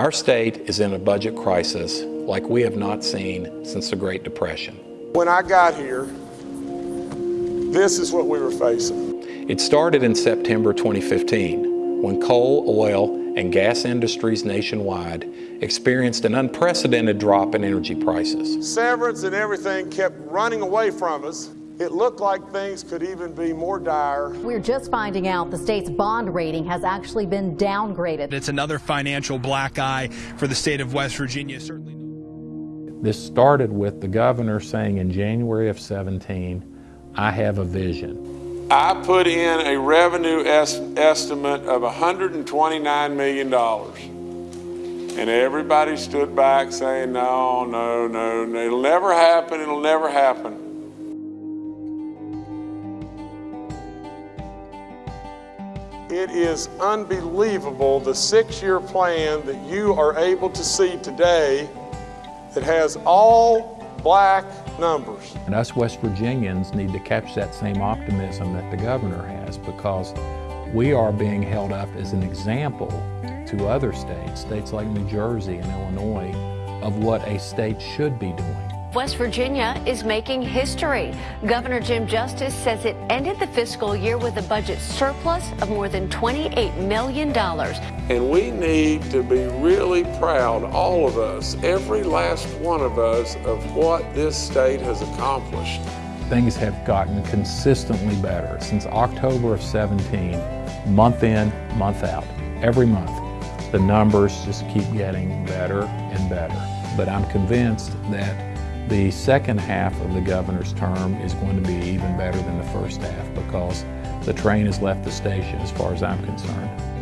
Our state is in a budget crisis like we have not seen since the Great Depression. When I got here, this is what we were facing. It started in September 2015 when coal, oil, and gas industries nationwide experienced an unprecedented drop in energy prices. Severance and everything kept running away from us. It looked like things could even be more dire. We're just finding out the state's bond rating has actually been downgraded. It's another financial black eye for the state of West Virginia. Certainly. This started with the governor saying in January of 17, I have a vision. I put in a revenue es estimate of $129 million. And everybody stood back saying, no, no, no, no, it'll never happen, it'll never happen. It is unbelievable the six-year plan that you are able to see today that has all black numbers. And us West Virginians need to catch that same optimism that the governor has because we are being held up as an example to other states, states like New Jersey and Illinois, of what a state should be doing. West Virginia is making history. Governor Jim Justice says it ended the fiscal year with a budget surplus of more than $28 million. And we need to be really proud, all of us, every last one of us, of what this state has accomplished. Things have gotten consistently better since October of 17, month in, month out, every month. The numbers just keep getting better and better. But I'm convinced that the second half of the governor's term is going to be even better than the first half because the train has left the station as far as I'm concerned.